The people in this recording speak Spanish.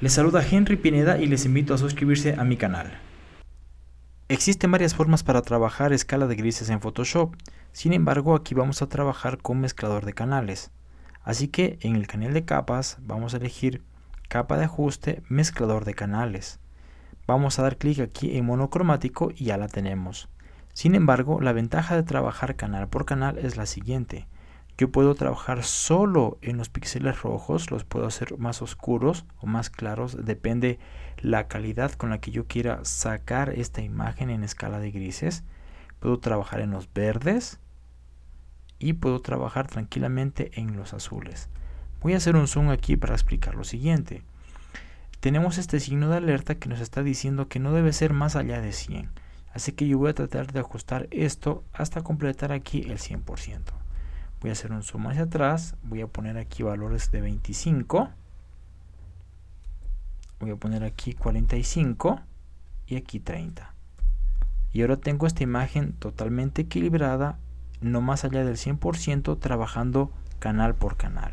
Les saluda Henry Pineda y les invito a suscribirse a mi canal. Existen varias formas para trabajar escala de grises en Photoshop, sin embargo aquí vamos a trabajar con mezclador de canales. Así que en el canal de capas vamos a elegir capa de ajuste, mezclador de canales. Vamos a dar clic aquí en monocromático y ya la tenemos. Sin embargo, la ventaja de trabajar canal por canal es la siguiente. Yo puedo trabajar solo en los píxeles rojos, los puedo hacer más oscuros o más claros, depende la calidad con la que yo quiera sacar esta imagen en escala de grises. Puedo trabajar en los verdes y puedo trabajar tranquilamente en los azules. Voy a hacer un zoom aquí para explicar lo siguiente. Tenemos este signo de alerta que nos está diciendo que no debe ser más allá de 100. Así que yo voy a tratar de ajustar esto hasta completar aquí el 100% voy a hacer un zoom hacia atrás. Voy a poner aquí valores de 25 voy a poner aquí 45 y aquí 30 y ahora tengo esta imagen totalmente equilibrada no más allá del 100% trabajando canal por canal